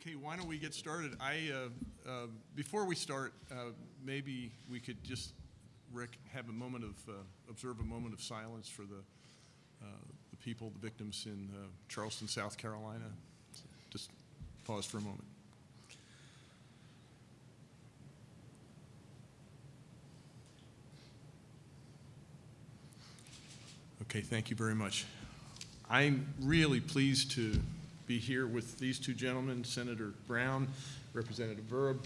Okay, why don't we get started? I, uh, uh, before we start, uh, maybe we could just rec- have a moment of, uh, observe a moment of silence for the, uh, the people, the victims in uh, Charleston, South Carolina. Just pause for a moment. Okay, thank you very much. I'm really pleased to be here with these two gentlemen, Senator Browne, Representative Vereb.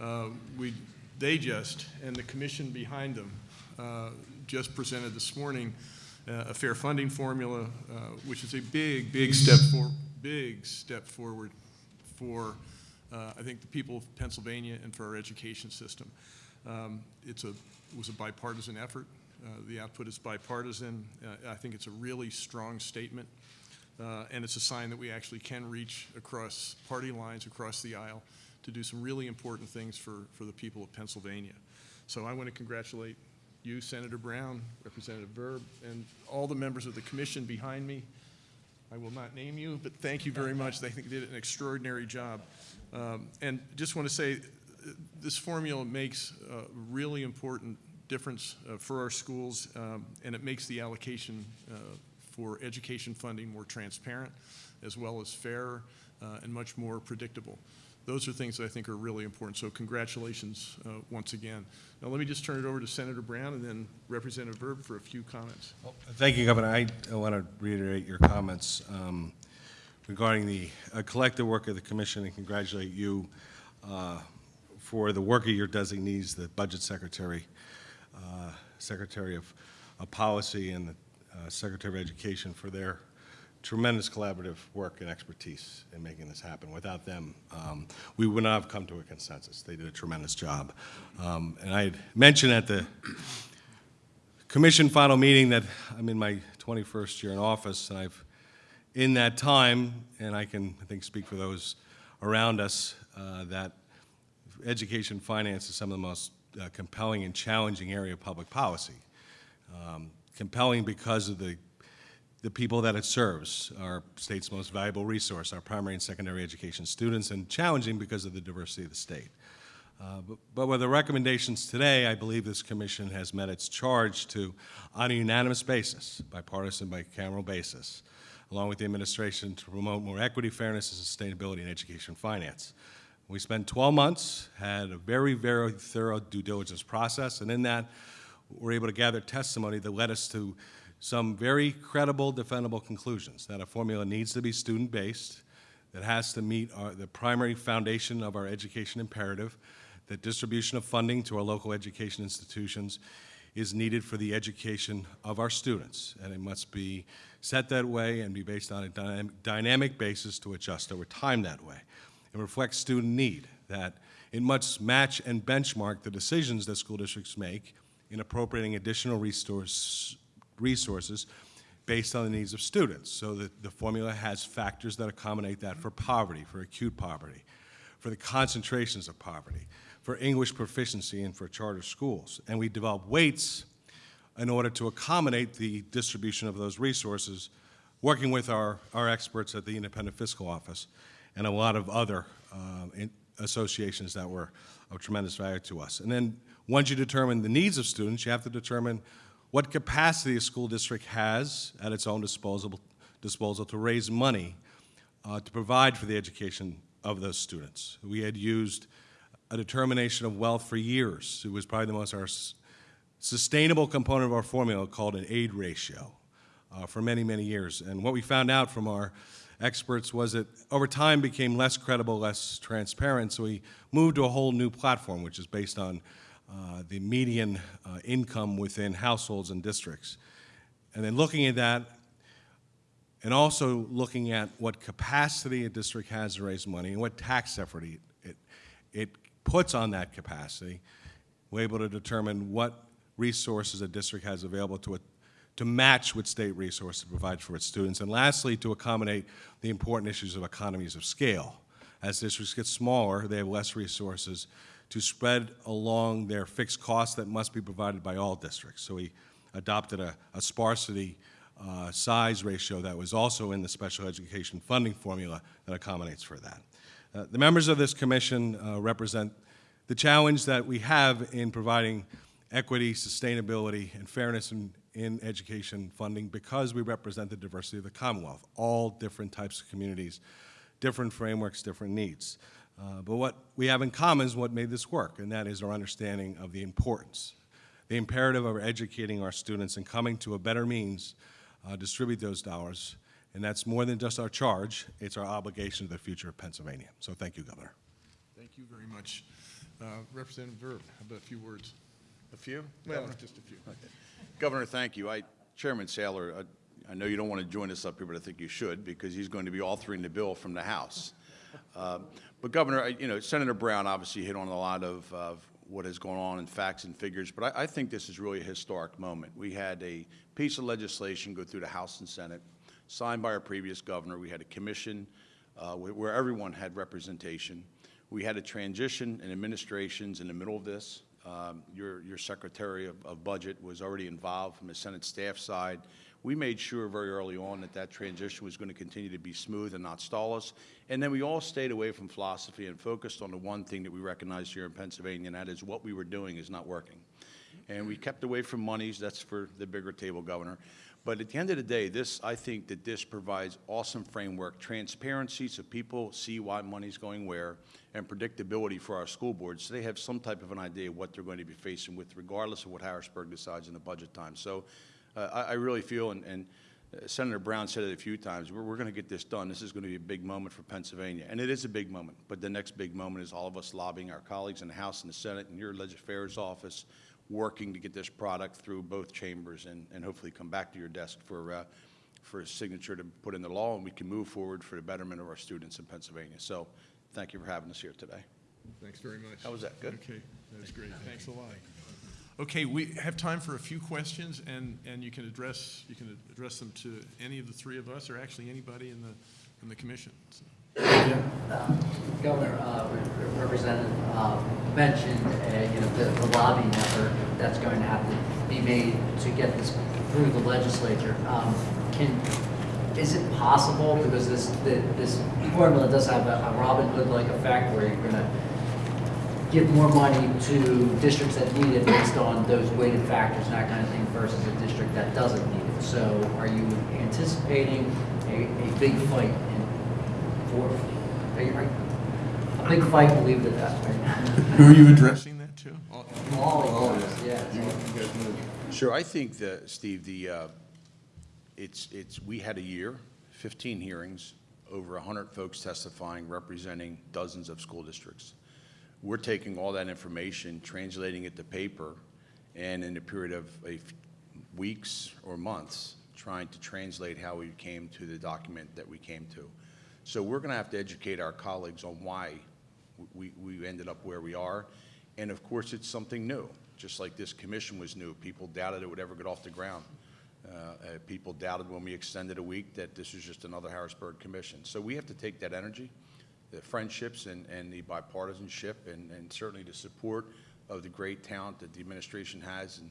Uh, We, they just, and the commission behind them, uh, just presented this morning uh, a fair funding formula, uh, which is a big, big step for, big step forward for, uh, I think, the people of Pennsylvania and for our education system. Um, It's a, it was a bipartisan effort. Uh, The output is bipartisan. I think it's a really strong statement, uh, and it's a sign that we actually can reach across party lines, across the aisle, to do some really important things for, for the people of Pennsylvania. So I want to congratulate you, Senator Browne, Representative Vereb, and all the members of the commission behind me. I will not name you, but thank you very much. They think did an extraordinary job. Um, And just want to say, this formula makes a really important difference uh, for our schools, um, and it makes the allocation uh, for education funding more transparent, as well as fair uh, and much more predictable. Those are things that I think are really important, so congratulations uh, once again. Now, let me just turn it over to Senator Browne and then Representative Vereb for a few comments. Thank you, Governor. I want to reiterate your comments um, regarding the uh, collective work of the commission and congratulate you uh, for the work of your designees, the Budget Secretary, uh, Secretary of of Policy, and the uh, Secretary of Education for their tremendous collaborative work and expertise in making this happen. Without them, um, we would not have come to a consensus. They did a tremendous job. Um, And I mentioned at the commission final meeting that I'm in my 21st year in office, and I've, in that time, and I can, I think, speak for those around us, uh, that education finance is some of the most uh, compelling and challenging area of public policy. Um, compelling because of the, the people that it serves, our state's most valuable resource, our primary and secondary education students, and challenging because of the diversity of the state. Uh, but, but with the recommendations today, I believe this commission has met its charge to, on a unanimous basis, bipartisan, bicameral basis, along with the administration to promote more equity, fairness, and sustainability in education finance. We spent 12 months, had a very, very thorough due diligence process, and in that, we're able to gather testimony that led us to some very credible, defendable conclusions, that a formula needs to be student-based, that has to meet our, the primary foundation of our education imperative, that distribution of funding to our local education institutions is needed for the education of our students, and it must be set that way and be based on a dynam dynamic basis to adjust over time that way. It reflects student need, that it must match and benchmark the decisions that school districts make in appropriating additional resource, resources based on the needs of students, so that the formula has factors that accommodate that for poverty, for acute poverty, for the concentrations of poverty, for English proficiency, and for charter schools. And we develop weights in order to accommodate the distribution of those resources, working with our, our experts at the Independent Fiscal Office and a lot of other uh, associations that were of tremendous value to us. And then once you determine the needs of students, you have to determine what capacity a school district has at its own disposal, disposal to raise money uh, to provide for the education of those students. We had used a determination of wealth for years. It was probably the most our sustainable component of our formula called an aid ratio uh, for many, many years. And what we found out from our experts was that over time became less credible, less transparent. So we moved to a whole new platform, which is based on uh, the median uh, income within households and districts. And then looking at that, and also looking at what capacity a district has to raise money and what tax effort it, it, it puts on that capacity, we're able to determine what resources a district has available to it to match with state resources to provide for its students. And lastly, to accommodate the important issues of economies of scale. As districts get smaller, they have less resources to spread along their fixed costs that must be provided by all districts. So we adopted a, a sparsity uh, size ratio that was also in the special education funding formula that accommodates for that. Uh, The members of this commission uh, represent the challenge that we have in providing equity, sustainability, and fairness in, in education funding because we represent the diversity of the Commonwealth, all different types of communities, different frameworks, different needs. Uh, But what we have in common is what made this work, and that is our understanding of the importance, the imperative of educating our students and coming to a better means, uh, distribute those dollars. And that's more than just our charge, it's our obligation to the future of Pennsylvania. So thank you, Governor. Thank you very much. Uh, Representative Vereb, how about a few words? A few? Well, Governor? just a few. Governor, thank you. I, Chairman Saylor, I- I know you don't want to join us up here, but I think you should, because he's going to be authoring the bill from the House. Um, But Governor, you know, Senator Browne obviously hit on a lot of, of what has gone on in facts and figures, but I, I think this is really a historic moment. We had a piece of legislation go through the House and Senate, signed by our previous governor. We had a commission uh, where everyone had representation. We had a transition in administrations in the middle of this. Um, Your, your Secretary of, of Budget was already involved from the Senate staff side. We made sure very early on that that transition was going to continue to be smooth and not stall us. And then we all stayed away from philosophy and focused on the one thing that we recognized here in Pennsylvania, and that is what we were doing is not working. And we kept away from monies, that's for the bigger table, Governor. But at the end of the day, this, I think that this provides awesome framework, transparency, so people see why money's going where, and predictability for our school boards, so they have some type of an idea of what they're going to be facing with, regardless of what Harrisburg decides in the budget time. So I, I really feel, and, and uh, Senator Browne said it a few times, we're, we're going to get this done. This is going to be a big moment for Pennsylvania, and it is a big moment. But the next big moment is all of us lobbying our colleagues in the House and the Senate and your Legislative Affairs Office, working to get this product through both chambers and, and hopefully come back to your desk for, uh, for a signature to put in the law, and we can move forward for the betterment of our students in Pennsylvania. So thank you for having us here today. Thanks very much. How was that? Good? Okay, That was great. Thanks a lot. Okay, we have time for a few questions, and, and you can address, you can address them to any of the three of us, or actually anybody in the, in the commission. So, Governor, uh, Representative uh, mentioned, uh, you know, the the lobbying effort that's going to have to be made to get this through the legislature. Um, Can, is it possible, because this, the- this formula does have a a Robin Hood-like effect where you're going to give more money to districts that need it based on those weighted factors and that kind of thing versus a district that doesn't need it? So are you anticipating a, a big fight in, for, are you- are- a big fight, believe it that way? Who are you addressing that to? All- All of us, yeah. Sure, I think that, Steve, the, uh, it's, it's, we had a year, 15 hearings, over 100 folks testifying, representing dozens of school districts. We're taking all that information, translating it to paper, and in a period of weeks or months, trying to translate how we came to the document that we came to. So we're going to have to educate our colleagues on why we, we ended up where we are. And of course, it's something new, just like this commission was new. People doubted it would ever get off the ground. Uh, uh, People doubted when we extended a week that this was just another Harrisburg commission. So we have to take that energy, the friendships and, and the bipartisanship, and, and certainly the support of the great talent that the administration has. And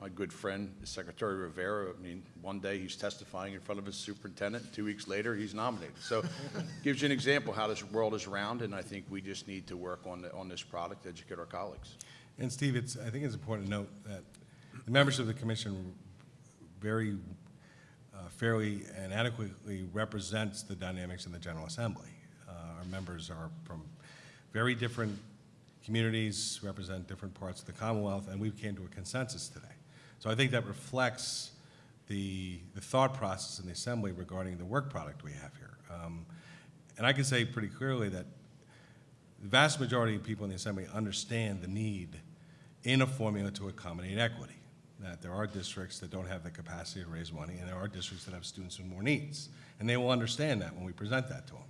my good friend, the Secretary Rivera, I mean, one day he's testifying in front of his superintendent, and two weeks later, he's nominated. So gives you an example how this world is round, and I think we just need to work on, the- on this product, educate our colleagues. And Steve, it's, I think it's important to note that the members of the commission very uh, fairly and adequately represents the dynamics in the General Assembly. Our members are from very different communities, represent different parts of the Commonwealth, and we came to a consensus today. So I think that reflects the, the thought process in the Assembly regarding the work product we have here. Um, And I can say pretty clearly that the vast majority of people in the Assembly understand the need in a formula to accommodate equity, that there are districts that don't have the capacity to raise money, and there are districts that have students with more needs. And they will understand that when we present that to them.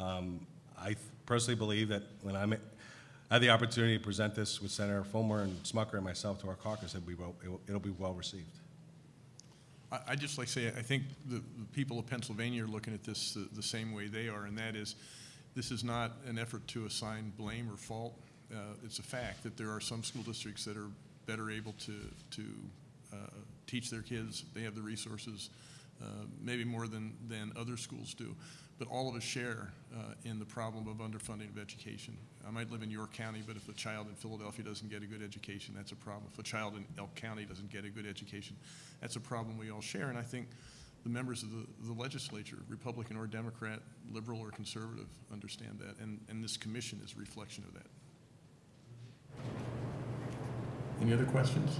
Um, I personally believe that when I'm, I had the opportunity to present this with Senator Folmer and Smucker and myself to our caucus, it'll be, well- it'll- be well received. I- I'd just like to say, I think the, the people of Pennsylvania are looking at this the, the same way they are, and that is, this is not an effort to assign blame or fault. Uh, it's a fact that there are some school districts that are better able to, to, uh, teach their kids. They have the resources. uh, maybe more than, than other schools do. But all of us share uh, in the problem of underfunding of education. I might live in York County, but if a child in Philadelphia doesn't get a good education, that's a problem. If a child in Elk County doesn't get a good education, that's a problem we all share. And I think the members of the, the legislature, Republican or Democrat, liberal or conservative, understand that. And, and this commission is a reflection of that. Any other questions?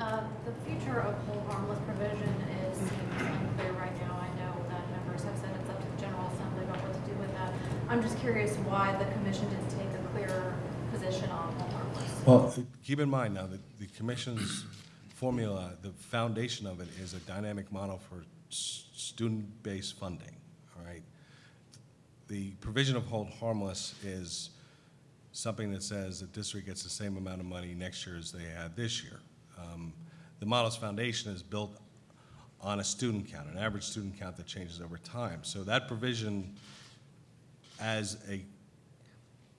Uh, The future of hold harmless provision is unclear right now. I know that members have said it's up to the General Assembly about what to do with that. I'm just curious why the commission didn't take a clearer position on hold harmless. Well, keep in mind now that the commission's formula, the foundation of it is a dynamic model for s- student-based funding, all right? The provision of hold harmless is something that says the district gets the same amount of money next year as they had this year. Um, The model's foundation is built on a student count, an average student count that changes over time. So that provision as a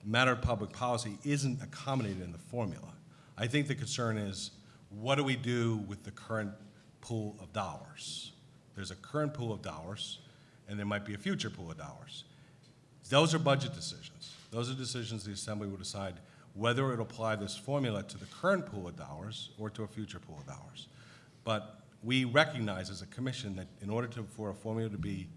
matter of public policy isn't accommodated in the formula. I think the concern is, what do we do with the current pool of dollars? There's a current pool of dollars, and there might be a future pool of dollars. Those are budget decisions. Those are decisions the Assembly will decide whether it will apply this formula to the current pool of dollars or to a future pool of dollars. But we recognize as a commission that in order to, for a formula to be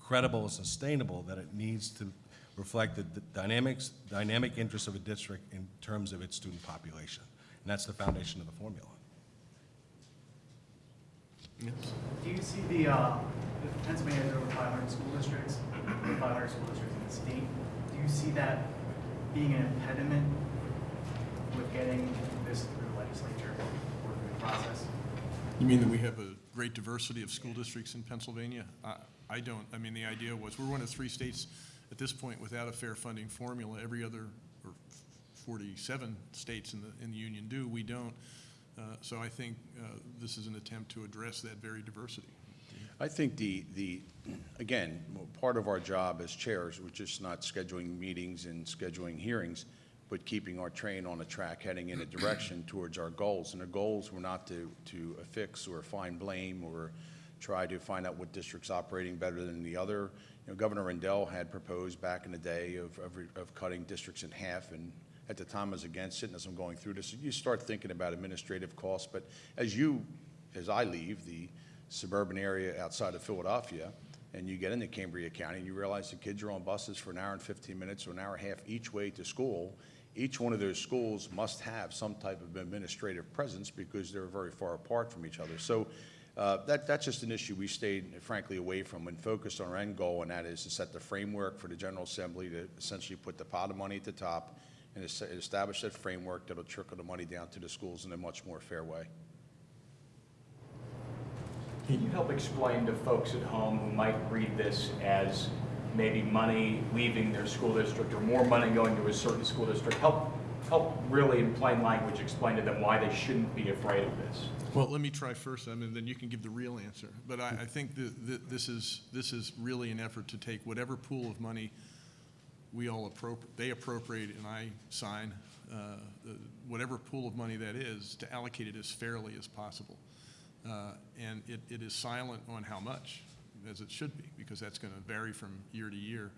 credible and sustainable, that it needs to reflect the dynamics, dynamic interests of a district in terms of its student population. And that's the foundation of the formula. Yes. Do you see the, uh, if Pennsylvania has over 500 school districts, 500 school districts in the state, do you see that being an impediment with getting this through the legislature or through the process? You mean that we have a great diversity of school districts in Pennsylvania? I, I don't. I mean, the idea was, we're one of three states at this point without a fair funding formula. Every other, or 47 states in the, in the union do, we don't. Uh, So I think uh, this is an attempt to address that very diversity. I think the, the, again, part of our job as chairs, which is not scheduling meetings and scheduling hearings, but keeping our train on a track, heading in a direction towards our goals. And the goals were not to, to affix or find blame or try to find out what district's are operating better than the other. You know, Governor Rendell had proposed back in the day of, of, of cutting districts in half, and at the time I was against it, and as I'm going through this, you start thinking about administrative costs, but as you, as I leave the suburban area outside of Philadelphia, and you get into Cambria County, and you realize the kids are on buses for an hour and 15 minutes or an hour and a half each way to school, each one of those schools must have some type of administrative presence because they're very far apart from each other. So uh, that, that's just an issue we stayed frankly away from and focused on our end goal, and that is to set the framework for the General Assembly to essentially put the pot of money at the top and establish that framework that'll trickle the money down to the schools in a much more fair way. Can you help explain to folks at home who might read this as maybe money leaving their school district or more money going to a certain school district? Help, help really in plain language explain to them why they shouldn't be afraid of this. Well, let me try first, I mean, then you can give the real answer. But I, I think that, this is, this is really an effort to take whatever pool of money we all appropriate, they appropriate and I sign, uh, the- whatever pool of money that is, to allocate it as fairly as possible. Uh, And it, it is silent on how much, as it should be, because that's going to vary from year to year.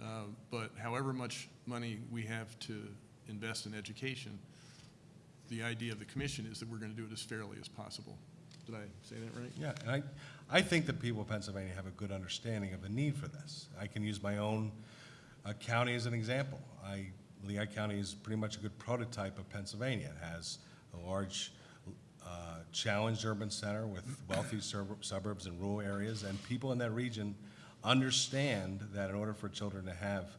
Uh, But however much money we have to invest in education, the idea of the commission is that we're going to do it as fairly as possible. Did I say that right? Yeah, and I, I think the people of Pennsylvania have a good understanding of the need for this. I can use my own uh, county as an example. I, Lehigh County is pretty much a good prototype of Pennsylvania. It has a large, uh, challenged urban center with wealthy suburbs and rural areas, and people in that region understand that in order for children to have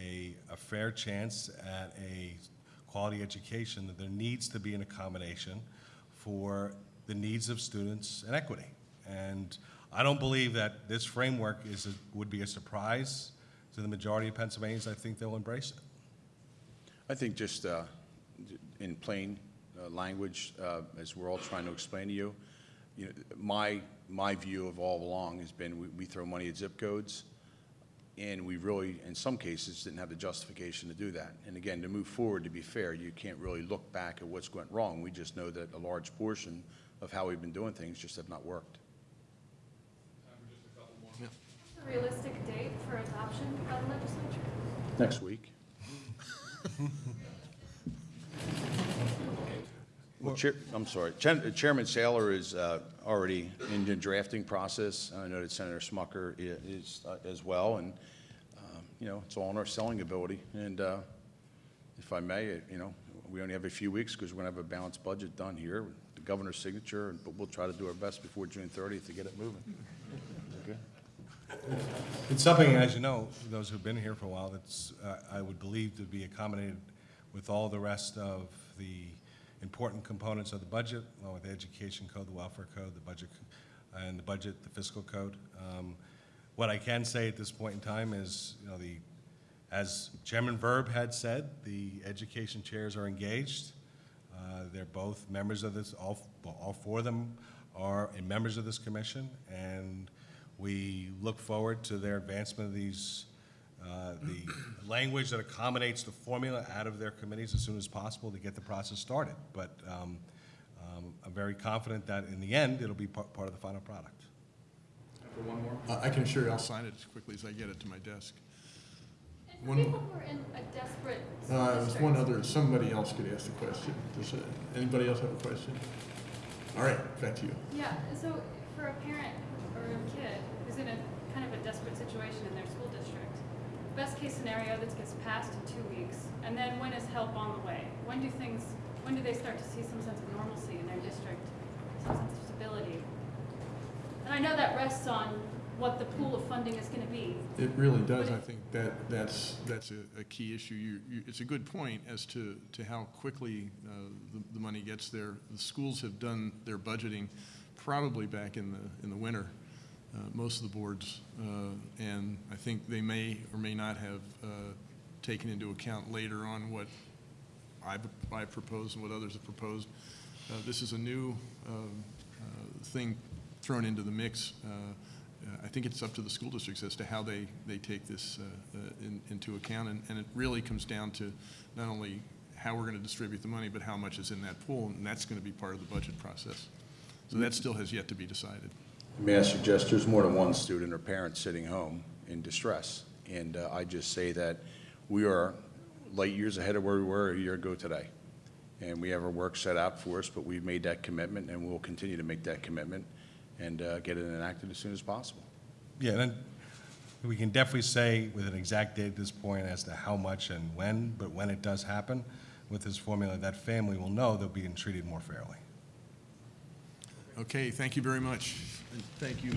a, a fair chance at a quality education, that there needs to be an accommodation for the needs of students and equity. And I don't believe that this framework is, a- would be a surprise to the majority of Pennsylvanians. I think they'll embrace it. I think just uh, in plain uh, language, uh, as we're all trying to explain to you, you know, my, my view of all along has been, we- we throw money at zip codes, and we really, in some cases, didn't have the justification to do that. And again, to move forward, to be fair, you can't really look back at what's went wrong. We just know that a large portion of how we've been doing things just have not worked. Yeah. A realistic date for adoption by the legislature? Next week. Well, Chair, I'm sorry, Chen- Chairman Saylor is uh, already in the drafting process. I know that Senator Smucker i- is uh, as well, and, um, you know, it's all in our selling ability. And uh, if I may, uh, you know, we only have a few weeks because we're going to have a balanced budget done here, the governor's signature, but we'll try to do our best before June 30th to get it moving. Okay? It's something, as you know, those who've been here for a while, that's, uh, I would believe to be accommodated with all the rest of the important components of the budget, along with the education code, the welfare code, the budget, and the budget, the fiscal code. Um, What I can say at this point in time is, you know, the, as Chairman Vereb had said, the education chairs are engaged. Uh, They're both members of this, all, all four of them are members of this commission, and we look forward to their advancement of these, uh, the language that accommodates the formula out of their committees as soon as possible to get the process started. But um, um, I'm very confident that in the end, it'll be pa- part of the final product. For one more? Uh, I can assure you, I'll sign it as quickly as I get it to my desk. And for One- people who are in a desperate Uh, There's one other, somebody else could ask the question. Does uh, anybody else have a question? All right, back to you. Yeah, so for a parent or a kid who's in a kind of a desperate situation in their school district, best case scenario, this gets passed in two weeks, and then when is help on the way? When do things, when do they start to see some sense of normalcy in their district, some sense of stability? And I know that rests on what the pool of funding is gonna be. It really does. I think that, that's, that's a, a key issue. You, you, it's a good point as to, to how quickly, uh, the, the money gets there. The schools have done their budgeting probably back in the, in the winter, most of the boards. Uh, and I think they may or may not have, uh, taken into account later on what I've, I've proposed and what others have proposed. Uh, This is a new um, uh, thing thrown into the mix. Uh, uh, I think it's up to the school districts as to how they, they take this uh, uh, in- into account. And and it really comes down to not only how we're going to distribute the money, but how much is in that pool, and that's going to be part of the budget process. So that still has yet to be decided. May I suggest, there's more than one student or parent sitting home in distress. And uh, I just say that we are light years ahead of where we were a year ago today. And we have our work set out for us, but we've made that commitment, and we'll continue to make that commitment and uh, get it enacted as soon as possible. Yeah, then, we can definitely say with an exact date at this point as to how much and when, but when it does happen, with this formula, that family will know they're being treated more fairly. Okay, thank you very much. And Thank you.